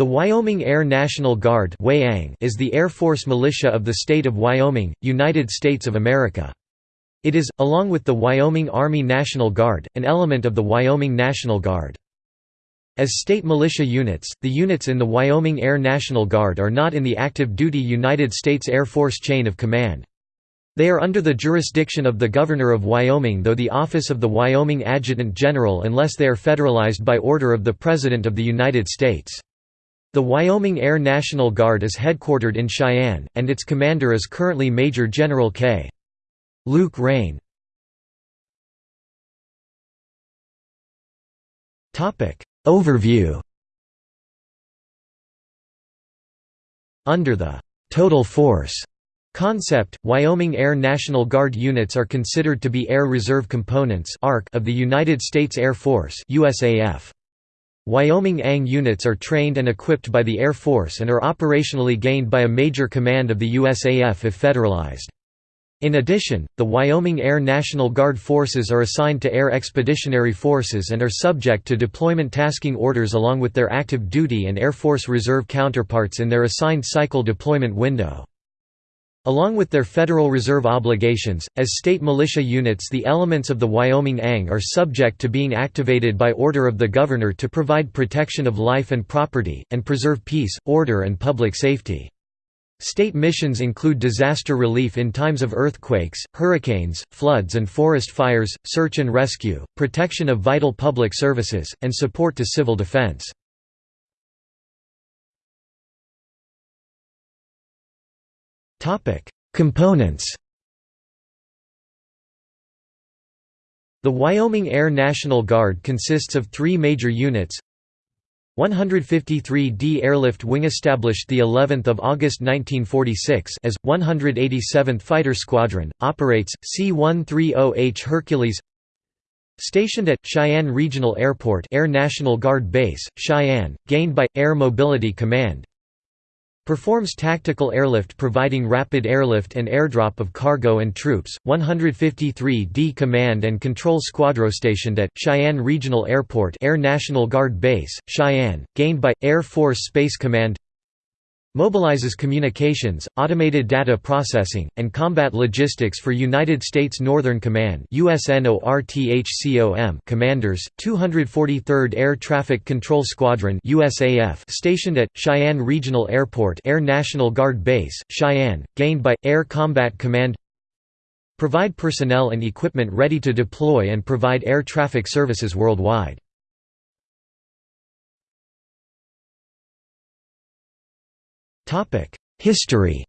The Wyoming Air National Guard is the Air Force militia of the state of Wyoming, United States of America. It is, along with the Wyoming Army National Guard, an element of the Wyoming National Guard. As state militia units, the units in the Wyoming Air National Guard are not in the active duty United States Air Force chain of command. They are under the jurisdiction of the Governor of Wyoming though the office of the Wyoming Adjutant General unless they are federalized by order of the President of the United States. The Wyoming Air National Guard is headquartered in Cheyenne, and its commander is currently Major General K. Luke Reiner. Overview Under the «total force» concept, Wyoming Air National Guard units are considered to be Air Reserve Components of the United States Air Force USAF. Wyoming ANG units are trained and equipped by the Air Force and are operationally gained by a major command of the USAF if federalized. In addition, the Wyoming Air National Guard forces are assigned to Air Expeditionary Forces and are subject to deployment tasking orders along with their active duty and Air Force Reserve counterparts in their assigned cycle deployment window. Along with their Federal Reserve obligations, as state militia units the elements of the Wyoming ANG are subject to being activated by order of the Governor to provide protection of life and property, and preserve peace, order and public safety. State missions include disaster relief in times of earthquakes, hurricanes, floods and forest fires, search and rescue, protection of vital public services, and support to civil defense. Components The Wyoming Air National Guard consists of three major units. 153d Airlift Wing established the 11th of August 1946 as 187th Fighter Squadron operates C-130H Hercules. Stationed at Cheyenne Regional Airport Air National Guard Base Cheyenne gained by Air Mobility Command Performs tactical airlift providing rapid airlift and airdrop of cargo and troops. 153d Command and Control Squadron stationed at Cheyenne Regional Airport Air National Guard Base, Cheyenne, gained by Air Force Space Command Mobilizes communications, automated data processing, and combat logistics for United States Northern Command commanders, 243rd Air Traffic Control Squadron stationed at, Cheyenne Regional Airport Air National Guard Base, Cheyenne, gained by, Air Combat Command Provide personnel and equipment ready to deploy and provide air traffic services worldwide. History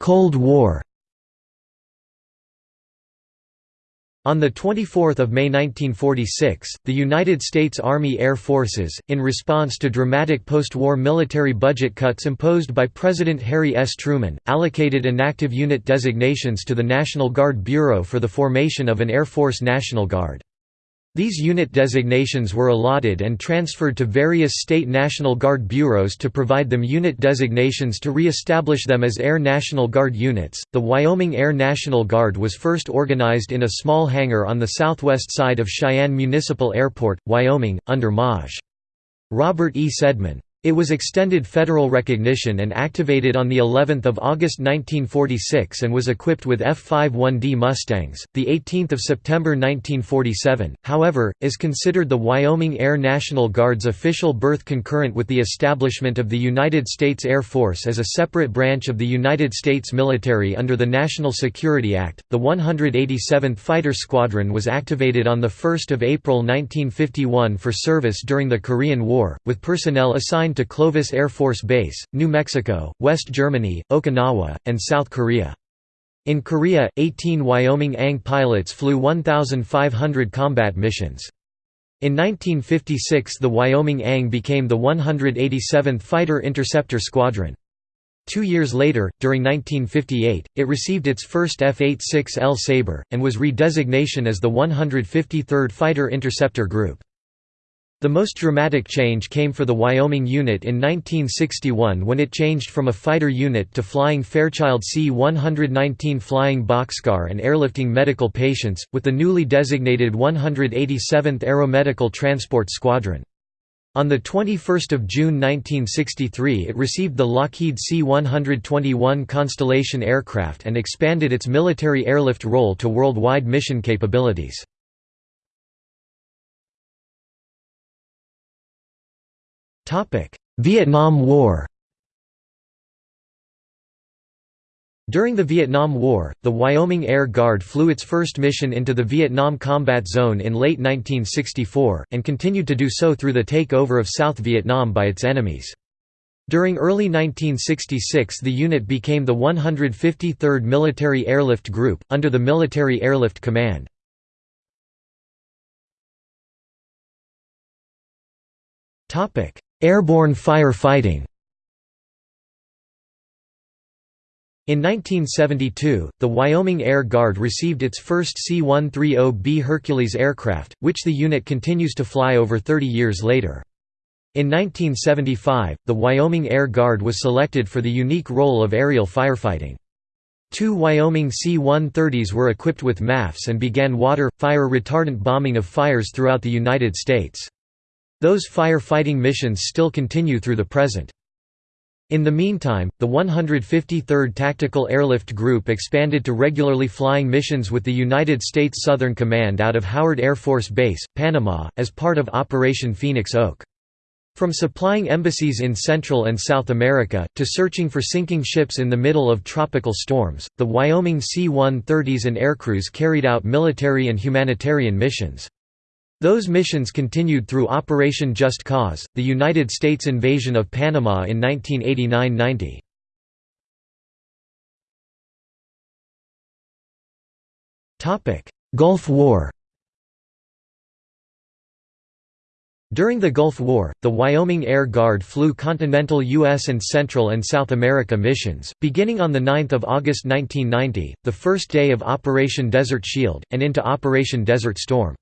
Cold War On 24 May 1946, the United States Army Air Forces, in response to dramatic post-war military budget cuts imposed by President Harry S. Truman, allocated inactive unit designations to the National Guard Bureau for the formation of an Air Force National Guard. These unit designations were allotted and transferred to various state National Guard bureaus to provide them unit designations to re-establish them as Air National Guard units. The Wyoming Air National Guard was first organized in a small hangar on the southwest side of Cheyenne Municipal Airport, Wyoming, under Maj. Robert E. Sedman. It was extended federal recognition and activated on the 11th of August 1946 and was equipped with F-51D Mustangs. The 18th of September 1947, however, is considered the Wyoming Air National Guard's official birth concurrent with the establishment of the United States Air Force as a separate branch of the United States military under the National Security Act. The 187th Fighter Squadron was activated on the 1st of April 1951 for service during the Korean War, with personnel assigned assigned to Clovis Air Force Base, New Mexico, West Germany, Okinawa, and South Korea. In Korea, 18 Wyoming ANG pilots flew 1,500 combat missions. In 1956 the Wyoming ANG became the 187th Fighter Interceptor Squadron. Two years later, during 1958, it received its first F-86L Sabre, and was redesignation as the 153rd Fighter Interceptor Group. The most dramatic change came for the Wyoming unit in 1961 when it changed from a fighter unit to flying Fairchild C-119 flying boxcar and airlifting medical patients, with the newly designated 187th Aeromedical Transport Squadron. On 21 June 1963 it received the Lockheed C-121 Constellation aircraft and expanded its military airlift role to worldwide mission capabilities. Vietnam War During the Vietnam War, the Wyoming Air Guard flew its first mission into the Vietnam Combat Zone in late 1964, and continued to do so through the takeover of South Vietnam by its enemies. During early 1966 the unit became the 153rd Military Airlift Group, under the Military Airlift Command. Airborne fire fighting In 1972, the Wyoming Air Guard received its first C-130B Hercules aircraft, which the unit continues to fly over 30 years later. In 1975, the Wyoming Air Guard was selected for the unique role of aerial firefighting. Two Wyoming C-130s were equipped with MAFFS and began water, fire retardant bombing of fires throughout the United States. Those fire-fighting missions still continue through the present. In the meantime, the 153rd Tactical Airlift Group expanded to regularly flying missions with the United States Southern Command out of Howard Air Force Base, Panama, as part of Operation Phoenix Oak. From supplying embassies in Central and South America, to searching for sinking ships in the middle of tropical storms, the Wyoming C-130s and aircrews carried out military and humanitarian missions. Those missions continued through Operation Just Cause, the United States invasion of Panama in 1989–90. Gulf War During the Gulf War, the Wyoming Air Guard flew continental U.S. and Central and South America missions, beginning on 9 August 1990, the first day of Operation Desert Shield, and into Operation Desert Storm.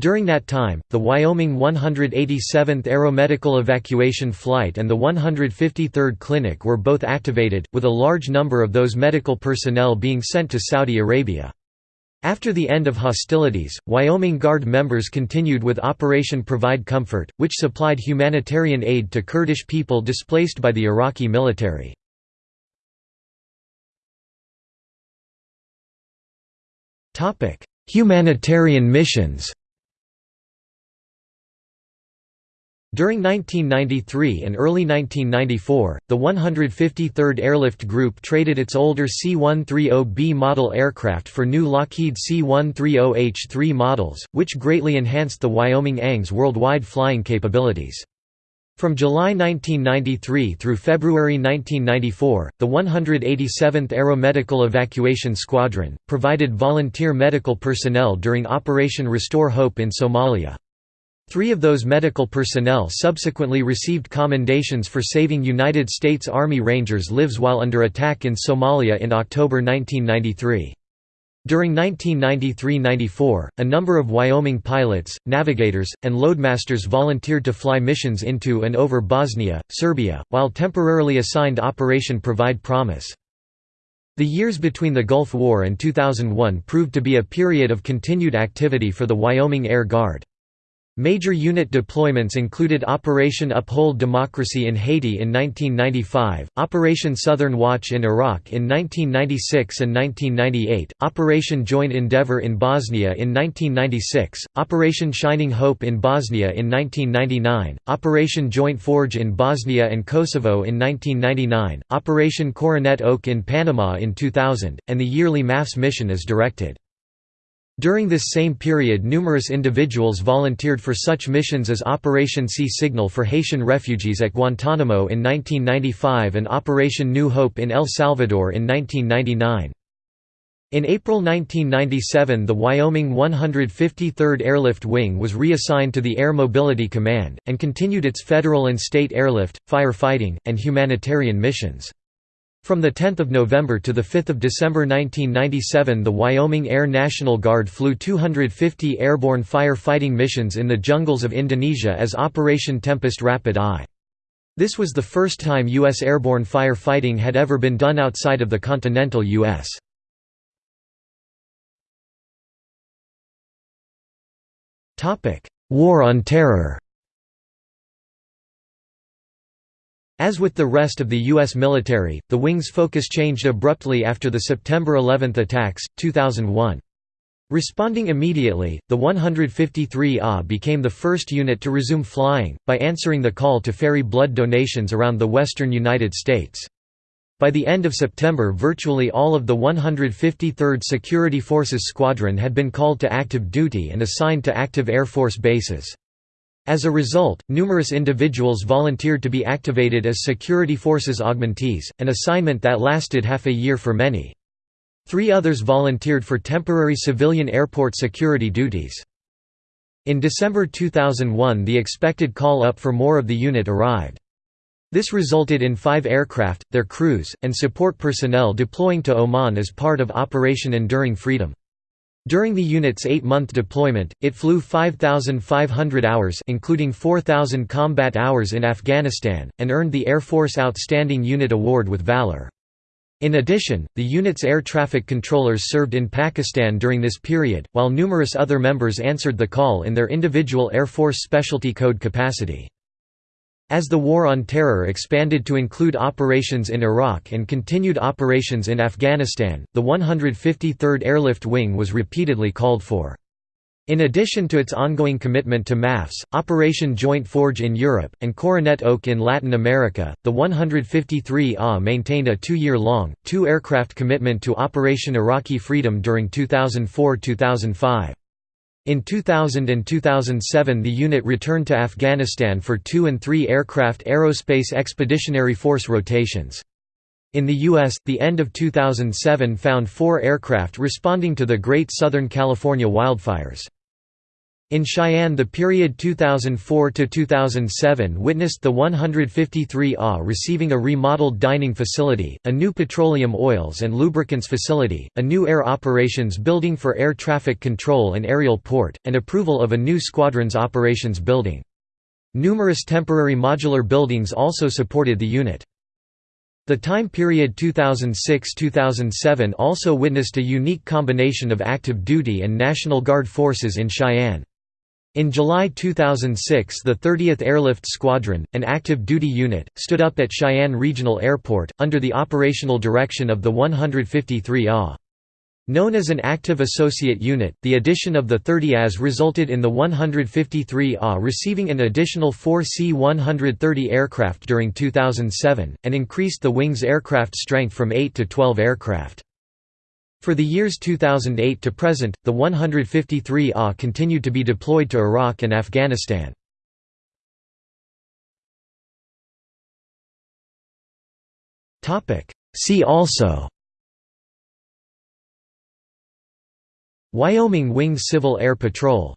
During that time, the Wyoming 187th Aeromedical Evacuation Flight and the 153rd Clinic were both activated, with a large number of those medical personnel being sent to Saudi Arabia. After the end of hostilities, Wyoming Guard members continued with Operation Provide Comfort, which supplied humanitarian aid to Kurdish people displaced by the Iraqi military. Humanitarian missions During 1993 and early 1994, the 153rd Airlift Group traded its older C-130B model aircraft for new Lockheed C-130H-3 models, which greatly enhanced the Wyoming ANG's worldwide flying capabilities. From July 1993 through February 1994, the 187th Aeromedical Evacuation Squadron, provided volunteer medical personnel during Operation Restore Hope in Somalia. Three of those medical personnel subsequently received commendations for saving United States Army Rangers' lives while under attack in Somalia in October 1993. During 1993–94, a number of Wyoming pilots, navigators, and loadmasters volunteered to fly missions into and over Bosnia, Serbia, while temporarily assigned Operation Provide Promise. The years between the Gulf War and 2001 proved to be a period of continued activity for the Wyoming Air Guard. Major unit deployments included Operation Uphold Democracy in Haiti in 1995, Operation Southern Watch in Iraq in 1996 and 1998, Operation Joint Endeavour in Bosnia in 1996, Operation Shining Hope in Bosnia in 1999, Operation Joint Forge in Bosnia and Kosovo in 1999, Operation Coronet Oak in Panama in 2000, and the yearly MAFFS mission as directed. During this same period numerous individuals volunteered for such missions as Operation Sea Signal for Haitian refugees at Guantanamo in 1995 and Operation New Hope in El Salvador in 1999. In April 1997 the Wyoming 153rd Airlift Wing was reassigned to the Air Mobility Command, and continued its federal and state airlift, firefighting, and humanitarian missions. From 10 November to 5 December 1997 the Wyoming Air National Guard flew 250 airborne fire-fighting missions in the jungles of Indonesia as Operation Tempest Rapid Eye. This was the first time U.S. airborne fire-fighting had ever been done outside of the continental U.S. War on Terror As with the rest of the U.S. military, the wing's focus changed abruptly after the September 11 attacks, 2001. Responding immediately, the 153A became the first unit to resume flying, by answering the call to ferry blood donations around the western United States. By the end of September virtually all of the 153rd Security Forces Squadron had been called to active duty and assigned to active Air Force bases. As a result, numerous individuals volunteered to be activated as security forces augmentees, an assignment that lasted half a year for many. Three others volunteered for temporary civilian airport security duties. In December 2001 the expected call-up for more of the unit arrived. This resulted in five aircraft, their crews, and support personnel deploying to Oman as part of Operation Enduring Freedom. During the unit's eight-month deployment, it flew 5,500 hours including 4,000 combat hours in Afghanistan, and earned the Air Force Outstanding Unit Award with Valor. In addition, the unit's air traffic controllers served in Pakistan during this period, while numerous other members answered the call in their individual Air Force Specialty Code capacity. As the War on Terror expanded to include operations in Iraq and continued operations in Afghanistan, the 153rd Airlift Wing was repeatedly called for. In addition to its ongoing commitment to MAFFS, Operation Joint Forge in Europe, and Coronet Oak in Latin America, the 153A maintained a two-year-long, two-aircraft commitment to Operation Iraqi Freedom during 2004–2005. In 2000 and 2007 the unit returned to Afghanistan for two and three aircraft Aerospace Expeditionary Force rotations. In the U.S., the end of 2007 found four aircraft responding to the Great Southern California wildfires. In Cheyenne the period 2004–2007 witnessed the 153 AH receiving a remodeled dining facility, a new petroleum oils and lubricants facility, a new air operations building for air traffic control and aerial port, and approval of a new squadron's operations building. Numerous temporary modular buildings also supported the unit. The time period 2006–2007 also witnessed a unique combination of active duty and National Guard forces in Cheyenne. In July 2006 the 30th Airlift Squadron, an active duty unit, stood up at Cheyenne Regional Airport, under the operational direction of the 153 AH. Known as an active associate unit, the addition of the 30 AS resulted in the 153 AH receiving an additional four C-130 aircraft during 2007, and increased the wing's aircraft strength from 8 to 12 aircraft. For the years 2008 to present, the 153 AH continued to be deployed to Iraq and Afghanistan. See also Wyoming Wing Civil Air Patrol